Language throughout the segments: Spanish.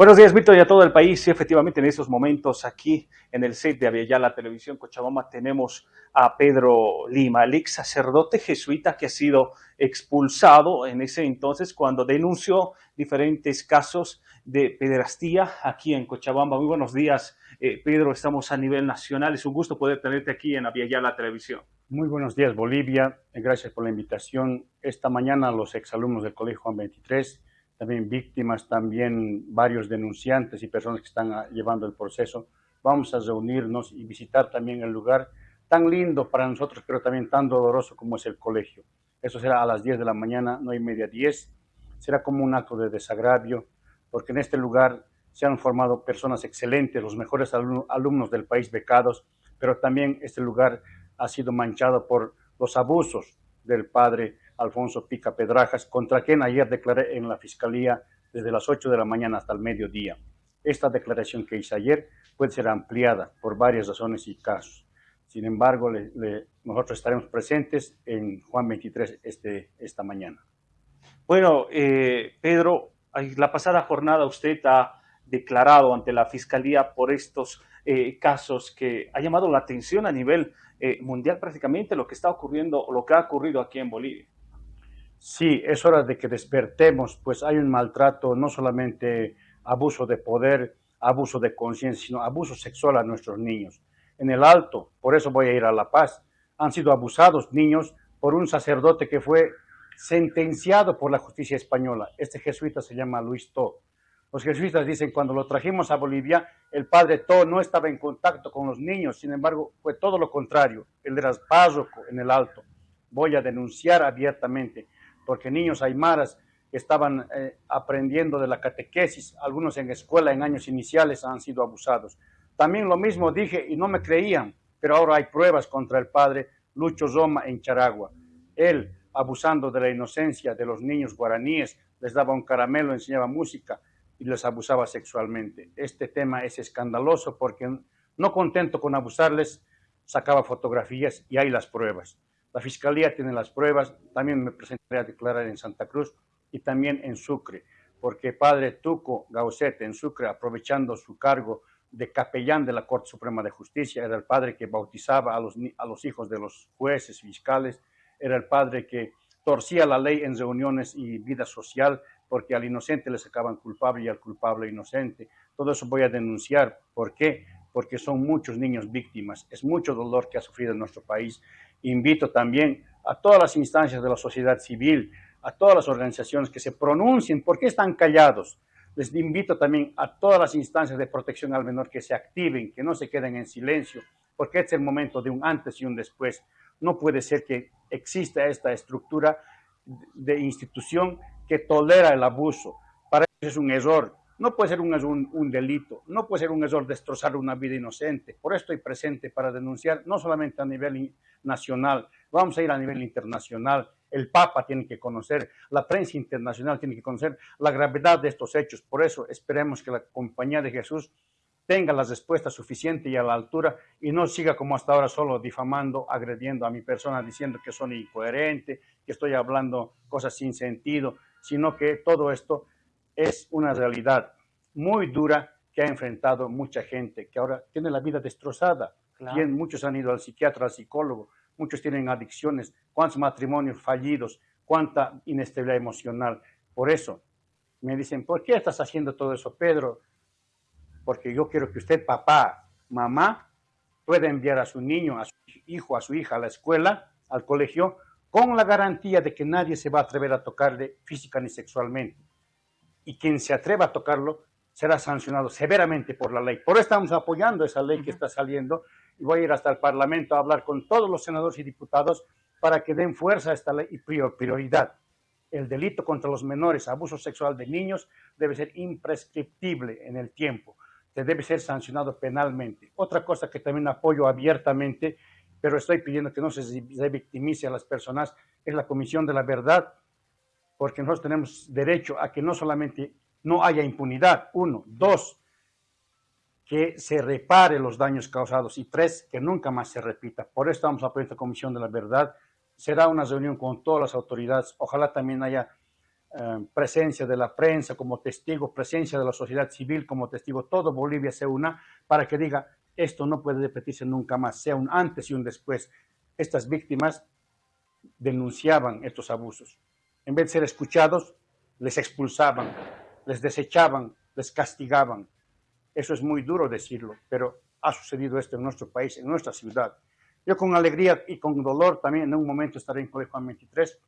Buenos días, Víctor, y a todo el país. Sí, efectivamente, en estos momentos aquí en el set de Aviala Televisión Cochabamba tenemos a Pedro Lima, el ex sacerdote jesuita que ha sido expulsado en ese entonces cuando denunció diferentes casos de pederastía aquí en Cochabamba. Muy buenos días, eh, Pedro. Estamos a nivel nacional. Es un gusto poder tenerte aquí en Aviala Televisión. Muy buenos días, Bolivia. Gracias por la invitación. Esta mañana los exalumnos del Colegio Juan 23 también víctimas, también varios denunciantes y personas que están ah, llevando el proceso. Vamos a reunirnos y visitar también el lugar tan lindo para nosotros, pero también tan doloroso como es el colegio. Eso será a las 10 de la mañana, no hay media 10. Será como un acto de desagravio, porque en este lugar se han formado personas excelentes, los mejores alumnos del país becados, pero también este lugar ha sido manchado por los abusos del padre Alfonso Pica Pedrajas, contra quien ayer declaré en la Fiscalía desde las 8 de la mañana hasta el mediodía. Esta declaración que hice ayer puede ser ampliada por varias razones y casos. Sin embargo, nosotros estaremos presentes en Juan 23 este, esta mañana. Bueno, eh, Pedro, la pasada jornada usted ha declarado ante la Fiscalía por estos eh, casos que ha llamado la atención a nivel eh, mundial prácticamente lo que está ocurriendo, lo que ha ocurrido aquí en Bolivia. Sí, es hora de que despertemos, pues hay un maltrato, no solamente abuso de poder, abuso de conciencia, sino abuso sexual a nuestros niños. En el Alto, por eso voy a ir a La Paz, han sido abusados niños por un sacerdote que fue sentenciado por la justicia española. Este jesuita se llama Luis To. Los jesuitas dicen, cuando lo trajimos a Bolivia, el padre To no estaba en contacto con los niños, sin embargo, fue todo lo contrario. Él era párroco en el Alto. Voy a denunciar abiertamente porque niños aymaras estaban eh, aprendiendo de la catequesis, algunos en escuela en años iniciales han sido abusados. También lo mismo dije y no me creían, pero ahora hay pruebas contra el padre Lucho Roma en Charagua. Él, abusando de la inocencia de los niños guaraníes, les daba un caramelo, enseñaba música y les abusaba sexualmente. Este tema es escandaloso porque no contento con abusarles, sacaba fotografías y hay las pruebas. La Fiscalía tiene las pruebas, también me presentaré a declarar en Santa Cruz y también en Sucre, porque padre Tuco Gaucete en Sucre, aprovechando su cargo de capellán de la Corte Suprema de Justicia, era el padre que bautizaba a los, a los hijos de los jueces, fiscales, era el padre que torcía la ley en reuniones y vida social, porque al inocente le sacaban culpable y al culpable inocente. Todo eso voy a denunciar. ¿Por qué? Porque son muchos niños víctimas. Es mucho dolor que ha sufrido nuestro país invito también a todas las instancias de la sociedad civil, a todas las organizaciones que se pronuncien, ¿por qué están callados? Les invito también a todas las instancias de protección al menor que se activen, que no se queden en silencio, porque es el momento de un antes y un después. No puede ser que exista esta estructura de institución que tolera el abuso. Para eso es un error. No puede ser un, delito, no puede ser un error destrozar una vida inocente. Por eso estoy presente para denunciar, no solamente a nivel nacional, vamos a ir a nivel internacional. El Papa tiene que conocer, la prensa internacional tiene que conocer la gravedad de estos hechos. Por eso esperemos que la Compañía de Jesús tenga las respuestas suficientes y a la altura y no siga como hasta ahora solo difamando, agrediendo a mi persona, diciendo que son incoherente, que estoy hablando cosas sin sentido, sino que todo esto es una realidad muy dura que ha enfrentado mucha gente, que ahora tiene la vida destrozada. muchos han ido al psiquiatra, al psicólogo, muchos tienen adicciones, cuántos matrimonios fallidos, cuánta inestabilidad emocional. Por eso me dicen, ¿por qué estás haciendo todo eso, Pedro? Porque yo quiero que usted, papá, mamá, pueda enviar a su niño, a su hijo, a su hija a la escuela, al colegio, con la garantía de que nadie se va a atrever a tocarle física ni sexualmente y quien se atreva a tocarlo será sancionado severamente por la ley. Por eso estamos apoyando esa ley que está saliendo y voy a ir hasta el Parlamento a hablar con todos los senadores y diputados para que den fuerza a esta ley y prioridad. El delito contra los menores, abuso sexual de niños, debe ser imprescriptible en el tiempo, se debe ser sancionado penalmente. Otra cosa que también apoyo abiertamente, pero estoy pidiendo que no se victimice a las personas, es la Comisión de la Verdad porque nosotros tenemos derecho a que no solamente no haya impunidad, uno, dos, que se repare los daños causados y tres, que nunca más se repita. Por eso estamos apoyando esta Comisión de la Verdad. Será una reunión con todas las autoridades. Ojalá también haya eh, presencia de la prensa como testigo, presencia de la sociedad civil como testigo, todo Bolivia se una para que diga, esto no puede repetirse nunca más, sea un antes y un después. Estas víctimas denunciaban estos abusos. En vez de ser escuchados, les expulsaban, les desechaban, les castigaban. Eso es muy duro decirlo, pero ha sucedido esto en nuestro país, en nuestra ciudad. Yo con alegría y con dolor también en un momento estaré en Colegio Juan 23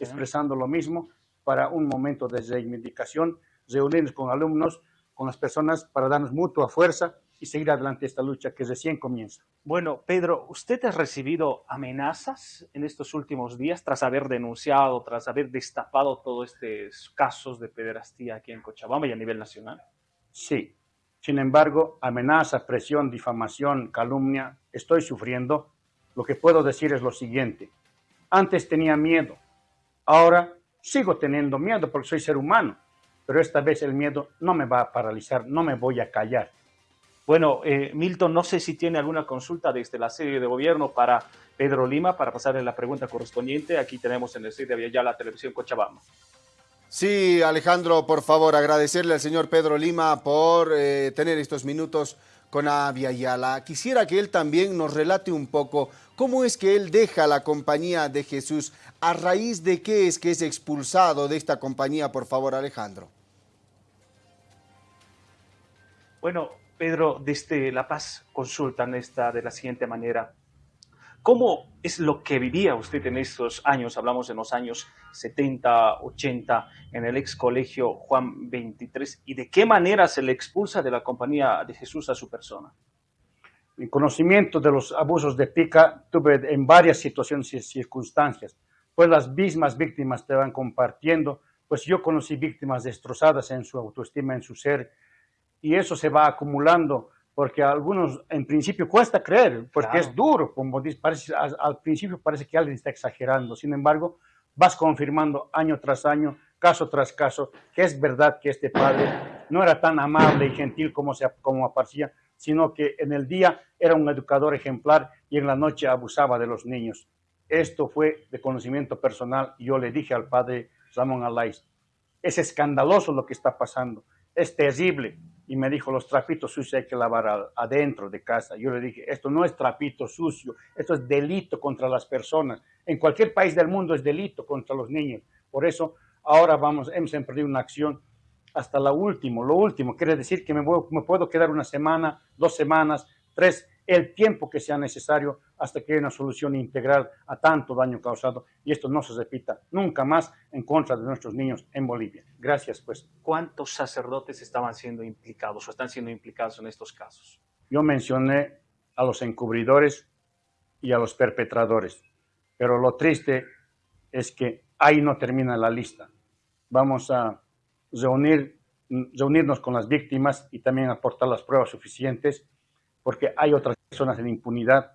expresando lo mismo para un momento de reivindicación, reunirnos con alumnos, con las personas para darnos mutua fuerza y seguir adelante esta lucha que recién comienza. Bueno, Pedro, ¿usted ha recibido amenazas en estos últimos días tras haber denunciado, tras haber destapado todos estos casos de pederastía aquí en Cochabamba y a nivel nacional? Sí. Sin embargo, amenaza, presión, difamación, calumnia, estoy sufriendo. Lo que puedo decir es lo siguiente. Antes tenía miedo, ahora sigo teniendo miedo porque soy ser humano, pero esta vez el miedo no me va a paralizar, no me voy a callar. Bueno, eh, Milton, no sé si tiene alguna consulta desde la sede de gobierno para Pedro Lima, para pasarle la pregunta correspondiente. Aquí tenemos en el sede de la Televisión Cochabamba. Sí, Alejandro, por favor, agradecerle al señor Pedro Lima por eh, tener estos minutos con Avia. Quisiera que él también nos relate un poco cómo es que él deja la compañía de Jesús, a raíz de qué es que es expulsado de esta compañía, por favor, Alejandro. Bueno, Pedro, desde La Paz consultan esta de la siguiente manera. ¿Cómo es lo que vivía usted en estos años? Hablamos de los años 70, 80, en el ex colegio Juan 23. ¿Y de qué manera se le expulsa de la compañía de Jesús a su persona? Mi conocimiento de los abusos de pica tuve en varias situaciones y circunstancias. Pues las mismas víctimas te van compartiendo. Pues yo conocí víctimas destrozadas en su autoestima, en su ser, y eso se va acumulando porque a algunos en principio cuesta creer, porque es duro, como dice, parece, al, principio parece que alguien está exagerando, sin embargo, vas confirmando año tras año, caso tras caso, que es verdad que este padre no era tan amable y gentil como, se, como aparecía, sino que en el día era un educador ejemplar y en la noche abusaba de los niños. Esto fue de conocimiento personal. Y yo le dije al padre Ramón Alais, es escandaloso lo que está pasando, es terrible, y me dijo, los trapitos sucios hay que lavar adentro de casa. Yo le dije, esto no es trapito sucio, esto es delito contra las personas. En cualquier país del mundo es delito contra los niños. Por eso ahora vamos, hemos emprendido una acción hasta la última, lo último. Quiere decir que me, me puedo quedar una semana, dos semanas, tres, el tiempo que sea necesario hasta que haya una solución integral a tanto daño causado y esto no se repita nunca más en contra de nuestros niños en Bolivia. Gracias, pues. ¿Cuántos sacerdotes estaban siendo implicados o están siendo implicados en estos casos? Yo mencioné a los encubridores y a los perpetradores, pero lo triste es que ahí no termina la lista. Vamos a reunir, reunirnos con las víctimas y también aportar las pruebas suficientes porque hay otras personas en impunidad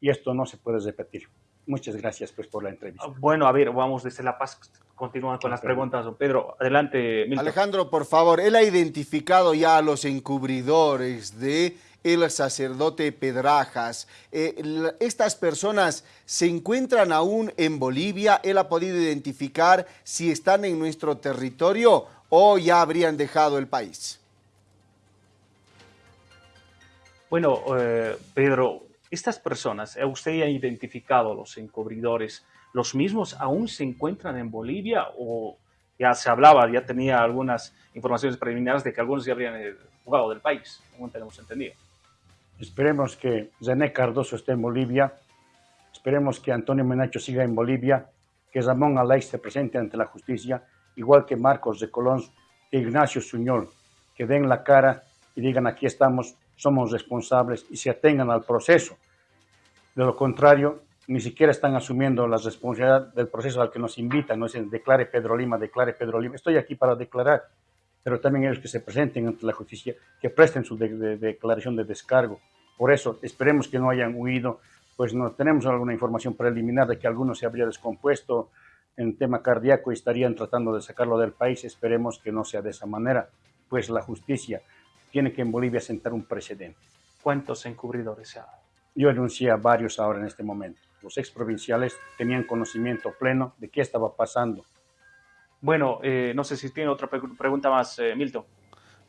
y esto no se puede repetir. Muchas gracias pues por la entrevista. Ah, bueno, a ver, vamos desde La Paz, continúan con las preguntas, don Pedro. Adelante, Milton. Alejandro, por favor, él ha identificado ya a los encubridores de el sacerdote Pedrajas. Eh, ¿Estas personas se encuentran aún en Bolivia? ¿Él ha podido identificar si están en nuestro territorio o ya habrían dejado el país? Bueno, eh, Pedro, estas personas, usted ha identificado los encubridores, ¿los mismos aún se encuentran en Bolivia o ya se hablaba, ya tenía algunas informaciones preliminares de que algunos ya habrían eh, jugado del país, según tenemos entendido? Esperemos que Zené Cardoso esté en Bolivia, esperemos que Antonio Menacho siga en Bolivia, que Ramón Alay se presente ante la justicia, igual que Marcos de Colón, que Ignacio Suñol, que den la cara y digan aquí estamos somos responsables y se atengan al proceso. De lo contrario, ni siquiera están asumiendo la responsabilidad del proceso al que nos invitan, no dicen declare Pedro Lima, declare Pedro Lima. Estoy aquí para declarar, pero también ellos que se presenten ante la justicia, que presten su declaración de descargo. Por eso, esperemos que no hayan huido, pues no tenemos alguna información preliminar de que alguno se habría descompuesto en tema cardíaco y estarían tratando de sacarlo del país. Esperemos que no sea de esa manera, pues la justicia tiene que en Bolivia sentar un precedente. ¿Cuántos encubridores hay? Yo anuncié a varios ahora en este momento. Los exprovinciales tenían conocimiento pleno de qué estaba pasando. Bueno, eh, no sé si tiene otra pregunta más, eh, Milton.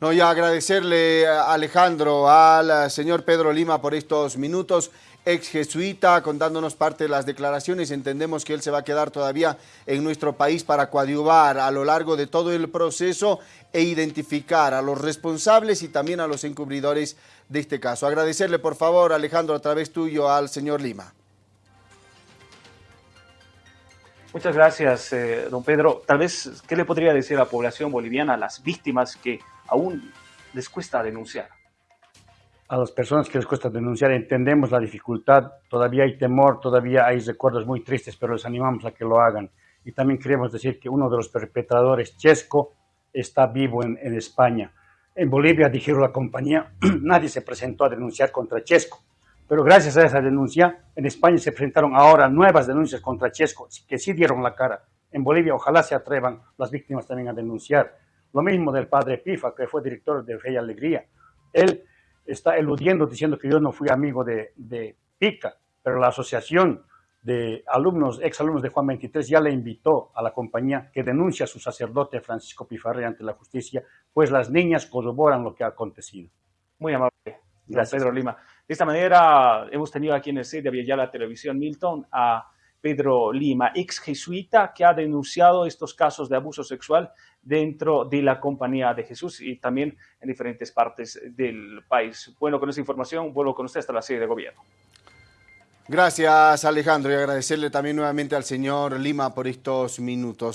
No, ya agradecerle a Alejandro, al señor Pedro Lima por estos minutos, ex jesuita, contándonos parte de las declaraciones. Entendemos que él se va a quedar todavía en nuestro país para coadyuvar a lo largo de todo el proceso e identificar a los responsables y también a los encubridores de este caso. Agradecerle, por favor, Alejandro, a través tuyo al señor Lima. Muchas gracias, eh, don Pedro. Tal vez, ¿qué le podría decir a la población boliviana, a las víctimas que aún les cuesta denunciar. A las personas que les cuesta denunciar entendemos la dificultad, todavía hay temor, todavía hay recuerdos muy tristes, pero les animamos a que lo hagan. Y también queremos decir que uno de los perpetradores, Chesco, está vivo en, en España. En Bolivia, dijeron la compañía, nadie se presentó a denunciar contra Chesco. Pero gracias a esa denuncia, en España se presentaron ahora nuevas denuncias contra Chesco, que sí dieron la cara. En Bolivia, ojalá se atrevan las víctimas también a denunciar. Lo mismo del padre Pifa, que fue director de Fe y Alegría. Él está eludiendo diciendo que yo no fui amigo de, de Pica, pero la asociación de alumnos, exalumnos de Juan 23 ya le invitó a la compañía que denuncie a su sacerdote Francisco Pifarre ante la justicia, pues las niñas corroboran lo que ha acontecido. Muy amable. Gracias, Pedro Lima. De esta manera hemos tenido aquí en el sede de la Televisión Milton a Pedro Lima, ex jesuita que ha denunciado estos casos de abuso sexual dentro de la Compañía de Jesús y también en diferentes partes del país. Bueno, con esta información vuelvo con usted hasta la sede de gobierno. Gracias Alejandro y agradecerle también nuevamente al señor Lima por estos minutos.